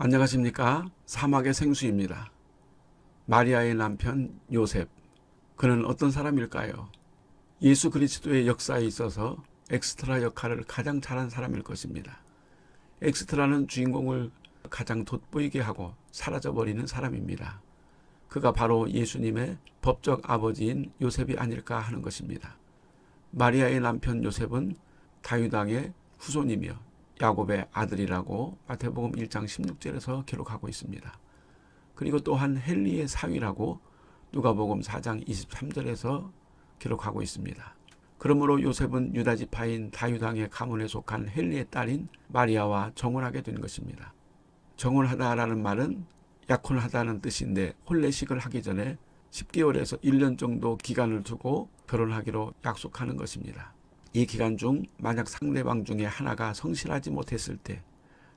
안녕하십니까 사막의 생수입니다. 마리아의 남편 요셉 그는 어떤 사람일까요? 예수 그리스도의 역사에 있어서 엑스트라 역할을 가장 잘한 사람일 것입니다. 엑스트라는 주인공을 가장 돋보이게 하고 사라져버리는 사람입니다. 그가 바로 예수님의 법적 아버지인 요셉이 아닐까 하는 것입니다. 마리아의 남편 요셉은 다유당의 후손이며 야곱의 아들이라고 마태복음 1장 16절에서 기록하고 있습니다. 그리고 또한 헨리의 사위라고 누가복음 4장 23절에서 기록하고 있습니다. 그러므로 요셉은 유다 지파인 다유당의 가문에 속한 헨리의 딸인 마리아와 정혼하게 된 것입니다. 정혼하다라는 말은 약혼하다는 뜻인데 혼례식을 하기 전에 10개월에서 1년 정도 기간을 두고 결혼하기로 약속하는 것입니다. 이 기간 중 만약 상대방 중에 하나가 성실하지 못했을 때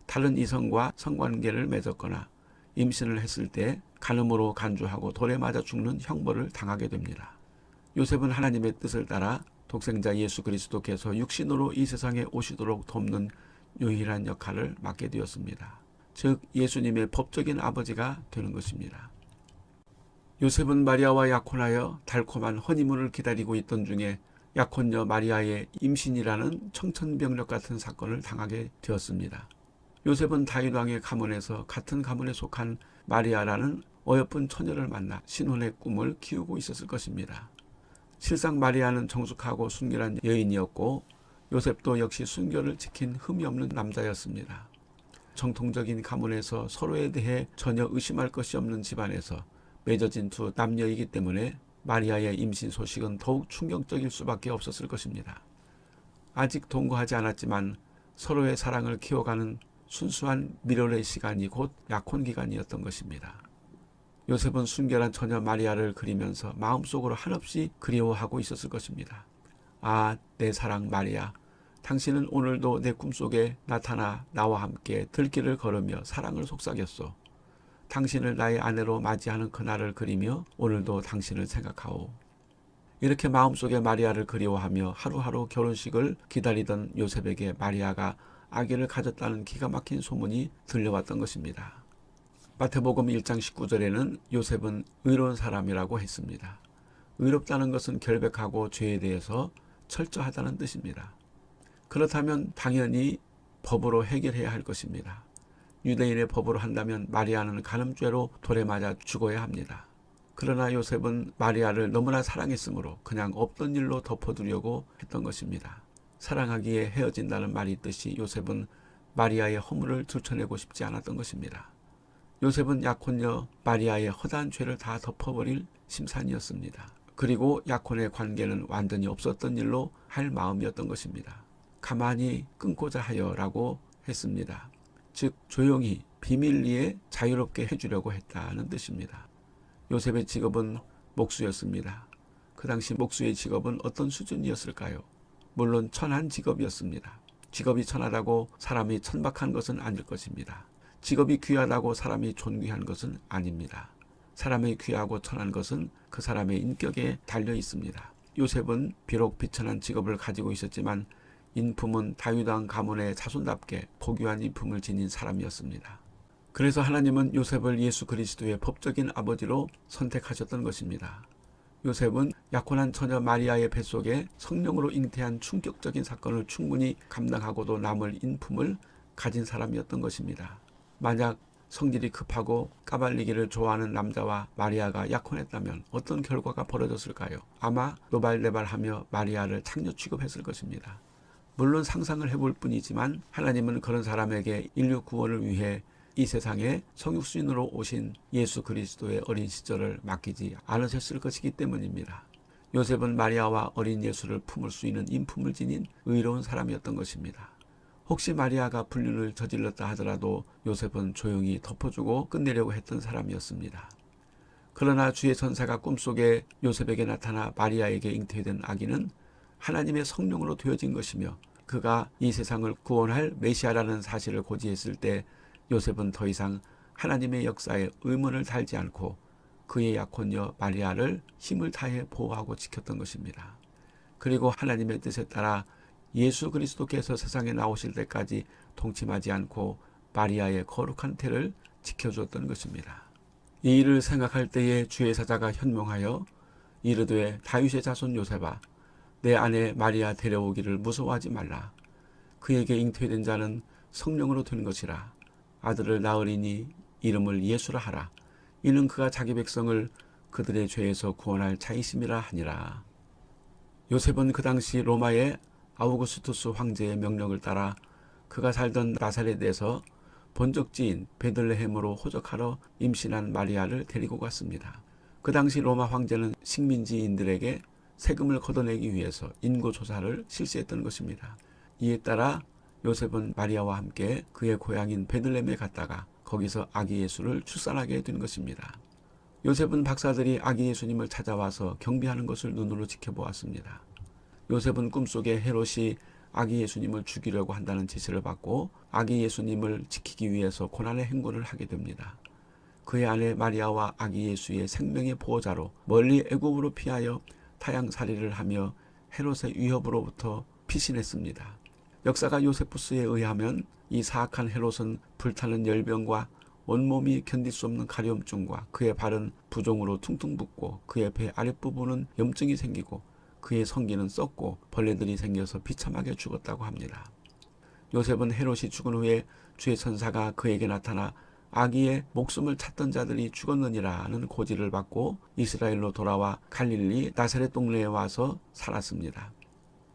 다른 이성과 성관계를 맺었거나 임신을 했을 때 간음으로 간주하고 돌에 맞아 죽는 형벌을 당하게 됩니다. 요셉은 하나님의 뜻을 따라 독생자 예수 그리스도께서 육신으로 이 세상에 오시도록 돕는 유일한 역할을 맡게 되었습니다. 즉 예수님의 법적인 아버지가 되는 것입니다. 요셉은 마리아와 약혼하여 달콤한 허니문을 기다리고 있던 중에 약혼녀 마리아의 임신이라는 청천벽력 같은 사건을 당하게 되었습니다. 요셉은 다윗 왕의 가문에서 같은 가문에 속한 마리아라는 어여쁜 처녀를 만나 신혼의 꿈을 키우고 있었을 것입니다. 실상 마리아는 정숙하고 순결한 여인이었고 요셉도 역시 순결을 지킨 흠이 없는 남자였습니다. 정통적인 가문에서 서로에 대해 전혀 의심할 것이 없는 집안에서 맺어진 두 남녀이기 때문에 마리아의 임신 소식은 더욱 충격적일 수밖에 없었을 것입니다. 아직 동거하지 않았지만 서로의 사랑을 키워가는 순수한 미련의 시간이 곧 약혼 기간이었던 것입니다. 요셉은 순결한 처녀 마리아를 그리면서 마음속으로 한없이 그리워하고 있었을 것입니다. 아, 내 사랑 마리아. 당신은 오늘도 내 꿈속에 나타나 나와 함께 들길을 걸으며 사랑을 속삭였소. 당신을 나의 아내로 맞이하는 그날을 그리며 오늘도 당신을 생각하오. 이렇게 마음속에 마리아를 그리워하며 하루하루 결혼식을 기다리던 요셉에게 마리아가 아기를 가졌다는 기가 막힌 소문이 들려왔던 것입니다. 마태복음 1장 19절에는 요셉은 의로운 사람이라고 했습니다. 의롭다는 것은 결백하고 죄에 대해서 철저하다는 뜻입니다. 그렇다면 당연히 법으로 해결해야 할 것입니다. 유대인의 법으로 한다면 마리아는 간음죄로 돌에 맞아 죽어야 합니다. 그러나 요셉은 마리아를 너무나 사랑했으므로 그냥 없던 일로 덮어두려고 했던 것입니다. 사랑하기에 헤어진다는 말이 있듯이 요셉은 마리아의 허물을 들춰내고 싶지 않았던 것입니다. 요셉은 약혼녀 마리아의 허다한 죄를 다 덮어버릴 심산이었습니다. 그리고 약혼의 관계는 완전히 없었던 일로 할 마음이었던 것입니다. 가만히 끊고자 하여 라고 했습니다. 즉 조용히 비밀리에 자유롭게 해주려고 했다는 뜻입니다. 요셉의 직업은 목수였습니다. 그 당시 목수의 직업은 어떤 수준이었을까요? 물론 천한 직업이었습니다. 직업이 천하다고 사람이 천박한 것은 아닐 것입니다. 직업이 귀하다고 사람이 존귀한 것은 아닙니다. 사람이 귀하고 천한 것은 그 사람의 인격에 달려 있습니다. 요셉은 비록 비천한 직업을 가지고 있었지만 인품은 다윗왕 가문의 자손답게 고귀한 인품을 지닌 사람이었습니다. 그래서 하나님은 요셉을 예수 그리스도의 법적인 아버지로 선택하셨던 것입니다. 요셉은 약혼한 처녀 마리아의 뱃속에 성령으로 잉태한 충격적인 사건을 충분히 감당하고도 남을 인품을 가진 사람이었던 것입니다. 만약 성질이 급하고 까발리기를 좋아하는 남자와 마리아가 약혼했다면 어떤 결과가 벌어졌을까요? 아마 노발대발하며 마리아를 창녀 취급했을 것입니다. 물론 상상을 해볼 뿐이지만 하나님은 그런 사람에게 인류 구원을 위해 이 세상에 성육신으로 오신 예수 그리스도의 어린 시절을 맡기지 않으셨을 것이기 때문입니다. 요셉은 마리아와 어린 예수를 품을 수 있는 인품을 지닌 의로운 사람이었던 것입니다. 혹시 마리아가 불륜을 저질렀다 하더라도 요셉은 조용히 덮어주고 끝내려고 했던 사람이었습니다. 그러나 주의 천사가 꿈속에 요셉에게 나타나 마리아에게 잉태된 아기는 하나님의 성령으로 되어진 것이며 그가 이 세상을 구원할 메시아라는 사실을 고지했을 때 요셉은 더 이상 하나님의 역사에 의문을 달지 않고 그의 약혼녀 마리아를 힘을 다해 보호하고 지켰던 것입니다. 그리고 하나님의 뜻에 따라 예수 그리스도께서 세상에 나오실 때까지 동침하지 않고 마리아의 거룩한 태를 지켜주었던 것입니다. 이 일을 생각할 때에 주의 사자가 현명하여 이르되 다윗의 자손 요셉아 내 아내 마리아 데려오기를 무서워하지 말라. 그에게 잉태된 자는 성령으로 된 것이라. 아들을 낳으리니 이름을 예수라 하라. 이는 그가 자기 백성을 그들의 죄에서 구원할 자이심이라 하니라. 요셉은 그 당시 로마의 아우구스투스 황제의 명령을 따라 그가 살던 나사렛에서 본적지인 베들레헴으로 호적하러 임신한 마리아를 데리고 갔습니다. 그 당시 로마 황제는 식민지인들에게 세금을 걷어내기 위해서 인구조사를 실시했던 것입니다. 이에 따라 요셉은 마리아와 함께 그의 고향인 베들레헴에 갔다가 거기서 아기 예수를 출산하게 된 것입니다. 요셉은 박사들이 아기 예수님을 찾아와서 경비하는 것을 눈으로 지켜보았습니다. 요셉은 꿈속에 헤롯이 아기 예수님을 죽이려고 한다는 지시를 받고 아기 예수님을 지키기 위해서 고난의 행군을 하게 됩니다. 그의 아내 마리아와 아기 예수의 생명의 보호자로 멀리 애굽으로 피하여 타양살이를 하며 헤롯의 위협으로부터 피신했습니다. 역사가 요세푸스에 의하면 이 사악한 헤롯은 불타는 열병과 온몸이 견딜 수 없는 가려움증과 그의 발은 부종으로 퉁퉁 붓고 그의 배 아랫부분은 염증이 생기고 그의 성기는 썩고 벌레들이 생겨서 비참하게 죽었다고 합니다. 요셉은 헤롯이 죽은 후에 주의 천사가 그에게 나타나 아기의 목숨을 찾던 자들이 죽었느니라는 고지를 받고 이스라엘로 돌아와 갈릴리 나사렛 동네에 와서 살았습니다.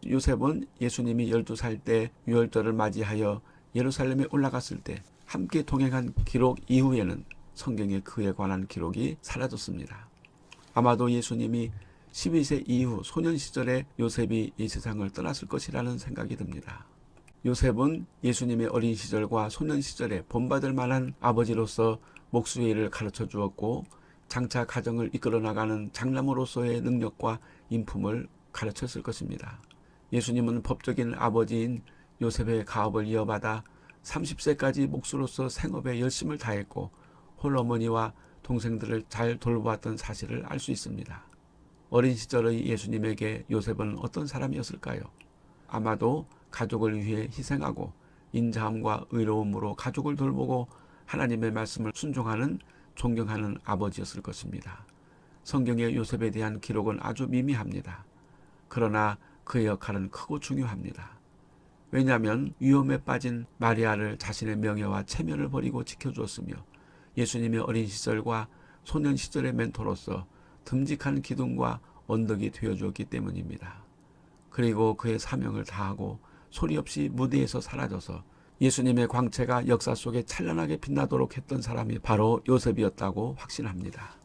요셉은 예수님이 12살 때 유월절을 맞이하여 예루살렘에 올라갔을 때 함께 동행한 기록 이후에는 성경에 그에 관한 기록이 사라졌습니다. 아마도 예수님이 12세 이후 소년 시절에 요셉이 이 세상을 떠났을 것이라는 생각이 듭니다. 요셉은 예수님의 어린 시절과 소년 시절에 본받을 만한 아버지로서 목수의 일을 가르쳐 주었고 장차 가정을 이끌어 나가는 장남으로서의 능력과 인품을 가르쳤을 것입니다. 예수님은 법적인 아버지인 요셉의 가업을 이어받아 30세까지 목수로서 생업에 열심을 다했고 홀어머니와 동생들을 잘 돌보았던 사실을 알 수 있습니다. 어린 시절의 예수님에게 요셉은 어떤 사람이었을까요? 아마도 가족을 위해 희생하고 인자함과 의로움으로 가족을 돌보고 하나님의 말씀을 순종하는 존경하는 아버지였을 것입니다. 성경의 요셉에 대한 기록은 아주 미미합니다. 그러나 그의 역할은 크고 중요합니다. 왜냐하면 위험에 빠진 마리아를 자신의 명예와 체면을 버리고 지켜주었으며 예수님의 어린 시절과 소년 시절의 멘토로서 듬직한 기둥과 언덕이 되어주었기 때문입니다. 그리고 그의 사명을 다하고 소리 없이 무대에서 사라져서 예수님의 광채가 역사 속에 찬란하게 빛나도록 했던 사람이 바로 요셉이었다고 확신합니다.